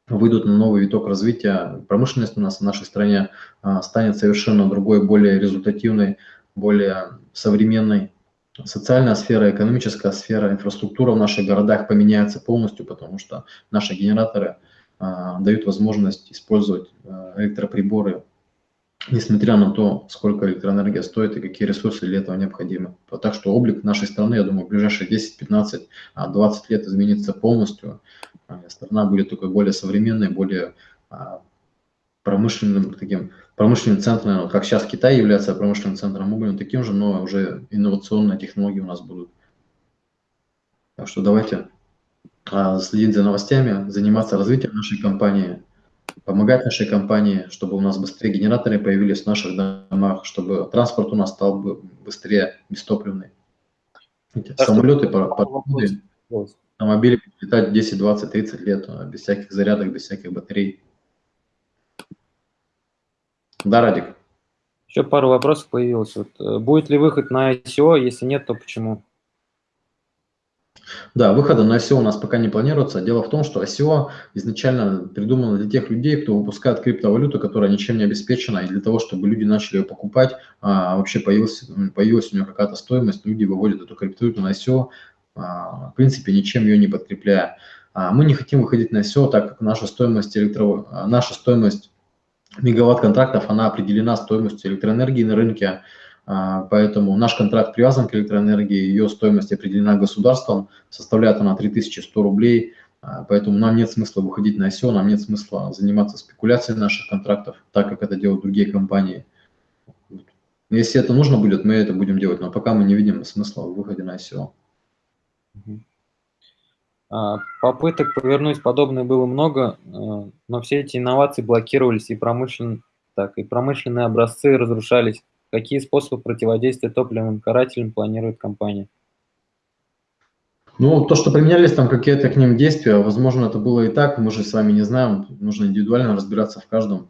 S2: выйдут на новый виток развития. Промышленность у нас в нашей стране станет совершенно другой, более результативной, более современной. Социальная сфера, экономическая сфера, инфраструктура в наших городах поменяется полностью, потому что наши генераторы а, дают возможность использовать а, электроприборы, несмотря на то, сколько электроэнергия стоит и какие ресурсы для этого необходимы. Так что облик нашей страны, я думаю, в ближайшие 10, 15, 20 лет изменится полностью. А, страна будет такой более современной, более а, промышленным таким промышленным центром, как сейчас Китай является промышленным центром, мы таким же, но уже инновационные технологии у нас будут. Так что давайте а, следить за новостями, заниматься развитием нашей компании, помогать нашей компании, чтобы у нас быстрее генераторы появились в наших домах, чтобы транспорт у нас стал быстрее бестопливный. Самолеты, пароходы, автомобили летать 10, 20, 30 лет без всяких зарядок, без всяких батарей. Да, Радик.
S1: Еще пару вопросов появилось. Вот, э, будет ли выход на ICO? Если нет, то почему?
S2: Да, выхода на ICO у нас пока не планируется. Дело в том, что ICO изначально придумано для тех людей, кто выпускает криптовалюту, которая ничем не обеспечена, и для того, чтобы люди начали ее покупать, а вообще появилась, появилась у нее какая-то стоимость, люди выводят эту криптовалюту на ICO, а, в принципе, ничем ее не подкрепляя. А мы не хотим выходить на ICO, так как наша стоимость, электро... наша стоимость мегаватт контрактов, она определена стоимостью электроэнергии на рынке, поэтому наш контракт привязан к электроэнергии, ее стоимость определена государством, составляет она 3100 рублей, а, поэтому нам нет смысла выходить на ICO, нам нет смысла заниматься спекуляцией наших контрактов, так как это делают другие компании. Если это нужно будет, мы это будем делать, но пока мы не видим смысла в выходе на ICO.
S1: А, попыток повернуть подобное было много, а, но все эти инновации блокировались, и, промышлен... так, и промышленные образцы разрушались. Какие способы противодействия топливным карателям планирует компания?
S2: Ну, то, что применялись там какие-то к ним действия, возможно, это было и так, мы же с вами не знаем, нужно индивидуально разбираться в каждом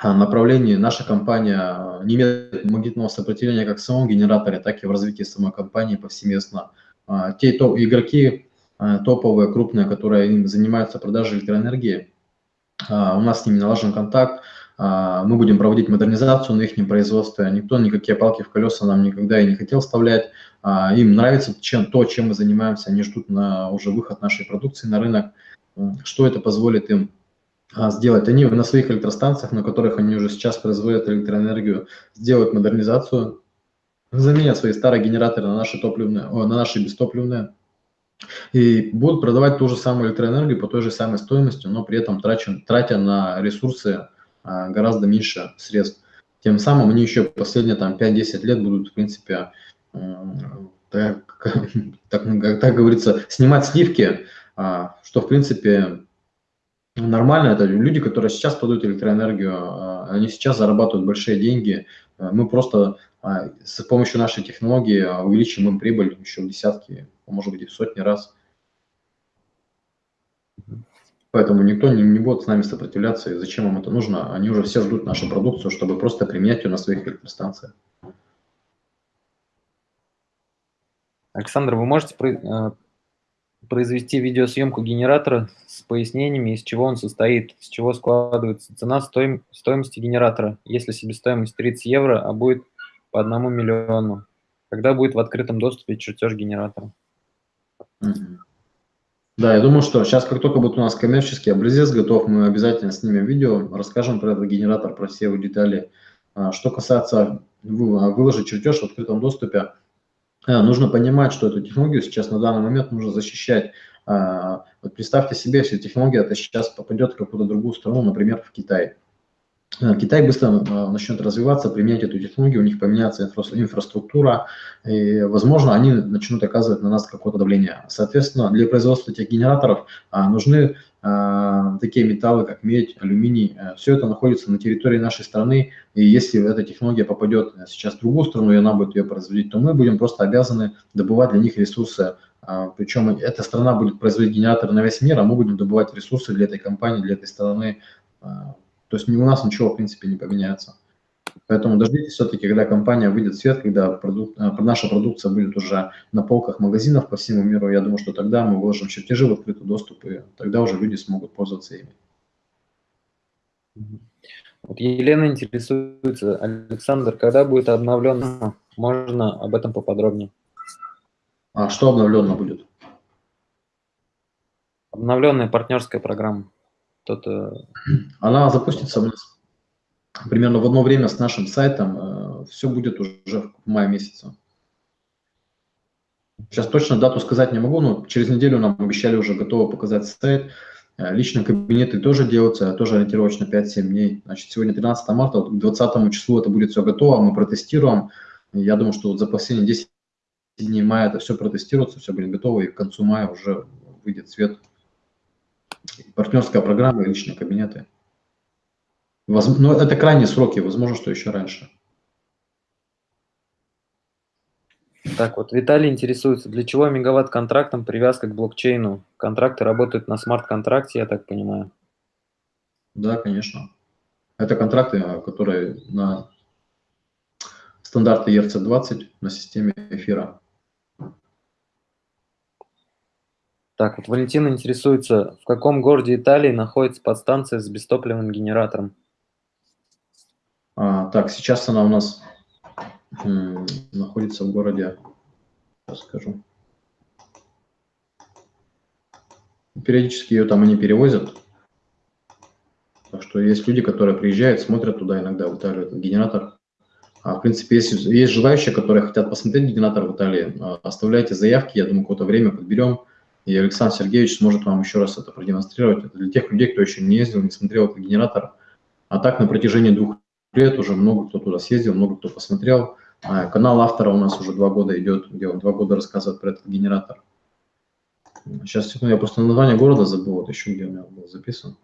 S2: а, направлении. Наша компания не имеет магнитного сопротивления как в самом генераторе, так и в развитии самой компании повсеместно. Те то, игроки, топовые, крупные, которые занимаются продажей электроэнергии. А, у нас с ними налажен контакт, а, мы будем проводить модернизацию на их производстве. Никто никакие палки в колеса нам никогда и не хотел вставлять. А, им нравится чем, то, чем мы занимаемся, они ждут на уже выход нашей продукции на рынок. Что это позволит им сделать? Они на своих электростанциях, на которых они уже сейчас производят электроэнергию, сделают модернизацию, заменят свои старые генераторы на наши, топливные, о, на наши бестопливные, и будут продавать ту же самую электроэнергию по той же самой стоимости, но при этом тратя, тратя на ресурсы а, гораздо меньше средств. Тем самым они еще последние там 5-10 лет будут, в принципе, так, так, так говорится, снимать сливки, а, что, в принципе, нормально. Это люди, которые сейчас продают электроэнергию, а, они сейчас зарабатывают большие деньги. Мы просто с помощью нашей технологии увеличим им прибыль еще в десятки, может быть, в сотни раз. Поэтому никто не, не будет с нами сопротивляться, и зачем им это нужно. Они уже все ждут нашу продукцию, чтобы просто применять ее на своих электростанциях.
S1: Александр, вы можете э, произвести видеосъемку генератора с пояснениями, из чего он состоит, с чего складывается цена стоим, стоимости генератора, если себестоимость 30 евро, а будет по одному миллиону. Когда будет в открытом доступе чертеж генератора?
S2: Да, я думаю, что сейчас, как только будет у нас коммерческий образец готов, мы обязательно снимем видео, расскажем про этот генератор, про все его детали. А, что касается а, выложить чертеж в открытом доступе, а, нужно понимать, что эту технологию сейчас на данный момент нужно защищать. Вот представьте себе, если технология это сейчас попадет в какую-то другую страну, например, в Китай. Э, Китай быстро э, начнет развиваться, применять эту технологию, у них поменяется инфраструктура, и, возможно, они начнут оказывать на нас какое-то давление. Соответственно, для производства этих генераторов а, нужны а, такие металлы, как медь, алюминий. Все это находится на территории нашей страны, и если эта технология попадет сейчас в другую страну, и она будет ее производить, то мы будем просто обязаны добывать для них ресурсы. А, причем эта страна будет производить генераторы на весь мир, а мы будем добывать ресурсы для этой компании, для этой страны то есть у нас ничего, в принципе, не поменяется. Поэтому дождитесь все-таки, когда компания выйдет в свет, когда продукт, э, наша продукция будет уже на полках магазинов по всему миру. Я думаю, что тогда мы выложим чертежи в открытый доступ, и тогда уже люди смогут пользоваться ими.
S1: Вот Елена интересуется, Александр, когда будет обновлено? Можно об этом поподробнее?
S2: А что обновленно будет?
S1: Обновленная партнерская программа. Кто-то...
S2: Она запустится у нас примерно в одно время с нашим сайтом. Э, Все будет уже в мае месяце. Сейчас точно дату сказать не могу, но через неделю нам обещали уже готово показать сайт. Э, личные кабинеты тоже делаются, тоже ориентировочно 5-7 дней. Значит, сегодня 13 марта, вот к 20 числу это будет все готово, мы протестируем. Я думаю, что вот за последние 10 дней мая это все протестируется, все будет готово, и к концу мая уже выйдет свет. Партнерская программа и личные кабинеты. Воз... Но это крайние сроки, возможно, что еще раньше.
S1: Так, вот Виталий интересуется, для чего мегаватт-контрактам привязка к блокчейну? Контракты работают на смарт-контракте, я так понимаю.
S2: Да, конечно. Это контракты, которые на стандарты ERC-20 на системе эфира.
S1: Так, вот Валентина интересуется, в каком городе Италии находится подстанция с бестопливным генератором?
S2: А, так, сейчас она у нас находится в городе, сейчас скажу. Периодически ее там они перевозят. Так что есть люди, которые приезжают, смотрят туда иногда, в Италию, этот генератор. А, в принципе, есть, есть желающие, которые хотят посмотреть генератор в Италии, а, оставляйте заявки, я думаю, какое-то время подберем, и Александр Сергеевич сможет вам еще раз это продемонстрировать. Это для тех людей, кто еще не ездил, не смотрел этот генератор. А так на протяжении двух лет уже много кто туда съездил, много кто посмотрел. А, канал автора у нас уже два года идет, где он два года рассказывает про этот генератор. Сейчас, секунду, я просто название города забыл, вот еще где у меня был записан.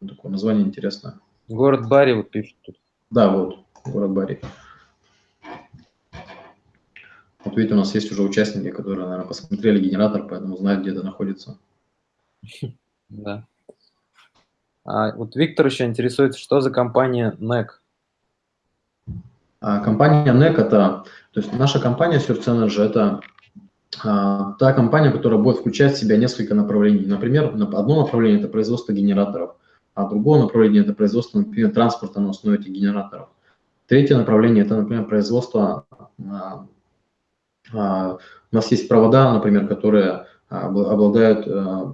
S2: Такое название интересное.
S1: Город Бари вот пишет тут.
S2: Да, вот, город Бари. Вот видите, у нас есть уже участники, которые, наверное, посмотрели генератор, поэтому знают, где это находится.
S1: Да. А вот Виктор еще интересуется, что за компания NEC?
S2: А компания NEC это, то есть наша компания Search Energy это а, та компания, которая будет включать в себя несколько направлений. Например, одно направление – это производство генераторов, а другое направление – это производство, например, транспорта на основе этих генераторов. Третье направление – это, например, производство… А, у нас есть провода, например, которые обладают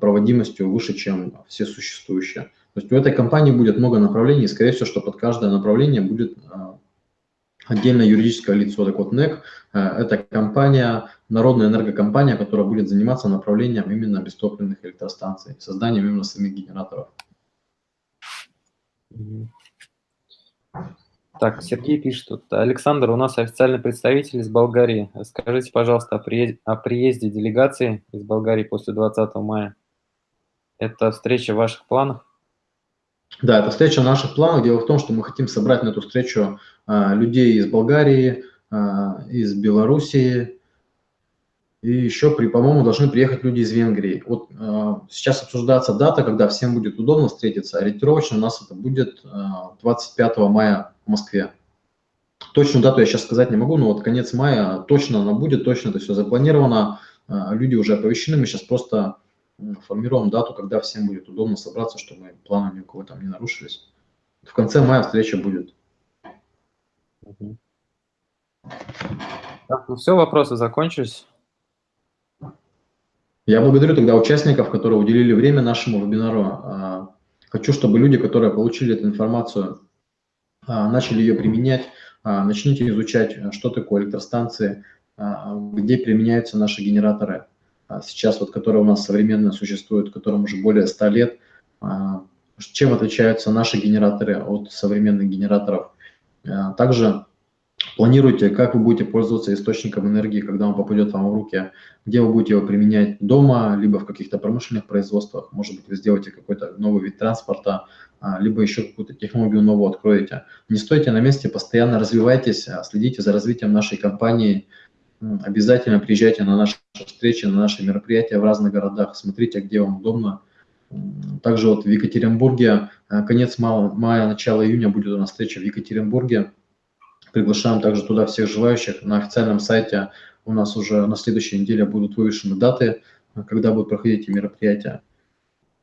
S2: проводимостью выше, чем все существующие. То есть у этой компании будет много направлений, и, скорее всего, что под каждое направление будет отдельное юридическое лицо. Так вот, НЭК это компания, народная энергокомпания, которая будет заниматься направлением именно бестопливных электростанций, созданием именно самих генераторов.
S1: Так, Сергей пишет тут. Александр, у нас официальный представитель из Болгарии. Скажите, пожалуйста, о приезде, о приезде делегации из Болгарии после 20 мая. Это встреча в ваших планах?
S2: Да, это встреча наших планов. Дело в том, что мы хотим собрать на эту встречу а, людей из Болгарии, а, из Белоруссии, и еще, при, по-моему, должны приехать люди из Венгрии. Вот а, сейчас обсуждается дата, когда всем будет удобно встретиться. Ориентировочно у нас это будет 25 мая в Москве. Точную дату я сейчас сказать не могу, но вот конец мая точно она будет, точно это все запланировано. Люди уже оповещены, мы сейчас просто формируем дату, когда всем будет удобно собраться, чтобы планы ни у кого там не нарушились. В конце мая встреча будет.
S1: Так, ну все, вопросы закончились.
S2: Я благодарю тогда участников, которые уделили время нашему вебинару. А, хочу, чтобы люди, которые получили эту информацию, а, начали ее применять. А, начните изучать, что такое электростанции, где применяются наши генераторы, а сейчас вот, которые у нас современно существуют, которым уже более 100 лет, а, чем отличаются наши генераторы от современных генераторов. А, также планируйте, как вы будете пользоваться источником энергии, когда он попадет вам в руки, где вы будете его применять дома, либо в каких-то промышленных производствах, может быть, вы сделаете какой-то новый вид транспорта, либо еще какую-то технологию новую откроете. Не стойте на месте, постоянно развивайтесь, следите за развитием нашей компании, Обязательно приезжайте на наши встречи, на наши мероприятия в разных городах, смотрите, где вам удобно. Также вот в Екатеринбурге, э, конец мая, начало июня будет у нас встреча в Екатеринбурге. Приглашаем также туда всех желающих. На официальном сайте у нас уже на следующей неделе будут вывешены даты, когда будут проходить эти мероприятия.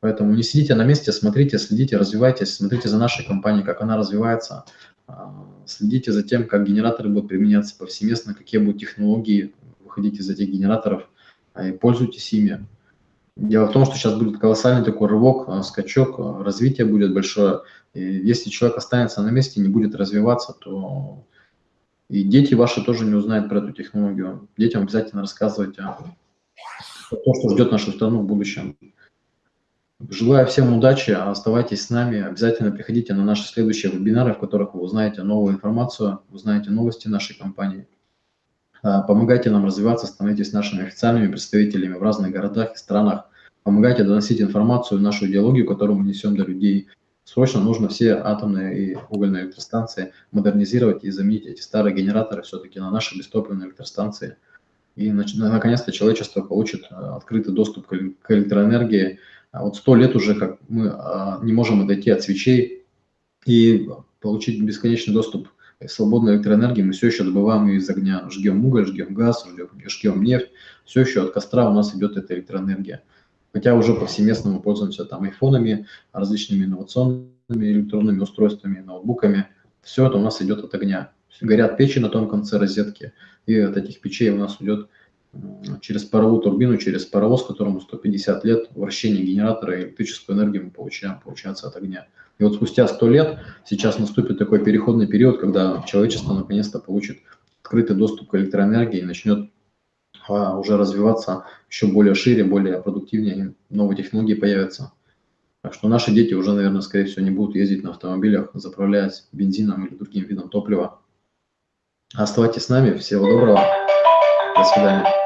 S2: Поэтому не сидите на месте, смотрите, следите, развивайтесь, смотрите за нашей компанией, как она развивается, а, следите за тем, как генераторы будут применяться повсеместно, какие будут технологии выходить из этих генераторов, а, и пользуйтесь ими. Дело в том, что сейчас будет колоссальный такой рывок, а, скачок, развитие будет большое. И если человек останется на месте и не будет развиваться, то и дети ваши тоже не узнают про эту технологию. Детям обязательно рассказывать о том, что ждет нашу страну в будущем. Желаю всем удачи, оставайтесь с нами, обязательно приходите на наши следующие вебинары, в которых вы узнаете новую информацию, узнаете новости нашей компании. А, помогайте нам развиваться, становитесь нашими официальными представителями в разных городах и странах. Помогайте доносить информацию, нашу идеологию, которую мы несем до людей. Срочно нужно все атомные и угольные электростанции модернизировать и заменить эти старые генераторы все-таки на наши бестопливные электростанции. И наконец-то человечество получит а, открытый доступ к электроэнергии, а вот сто лет уже как мы а, не можем отойти от свечей и получить бесконечный доступ к свободной электроэнергии. Мы все еще добываем ее из огня. Жгем уголь, жгем газ, жгем, жгем нефть. Все еще от костра у нас идет эта электроэнергия. Хотя уже повсеместно мы пользуемся там айфонами, различными инновационными электронными устройствами, ноутбуками. Все это у нас идет от огня. Горят печи на том конце розетки, и от этих печей у нас идет через паровую турбину, через паровоз, которому 150 лет вращения генератора и электрическую энергию мы получаем, получается, от огня. И вот спустя 100 лет сейчас наступит такой переходный период, когда человечество наконец-то получит открытый доступ к электроэнергии и начнет а, уже развиваться еще более шире, более продуктивнее, новые технологии появятся. Так что наши дети уже, наверное, скорее всего, не будут ездить на автомобилях, заправляясь бензином или другим видом топлива. Оставайтесь с нами. Всего доброго. До свидания.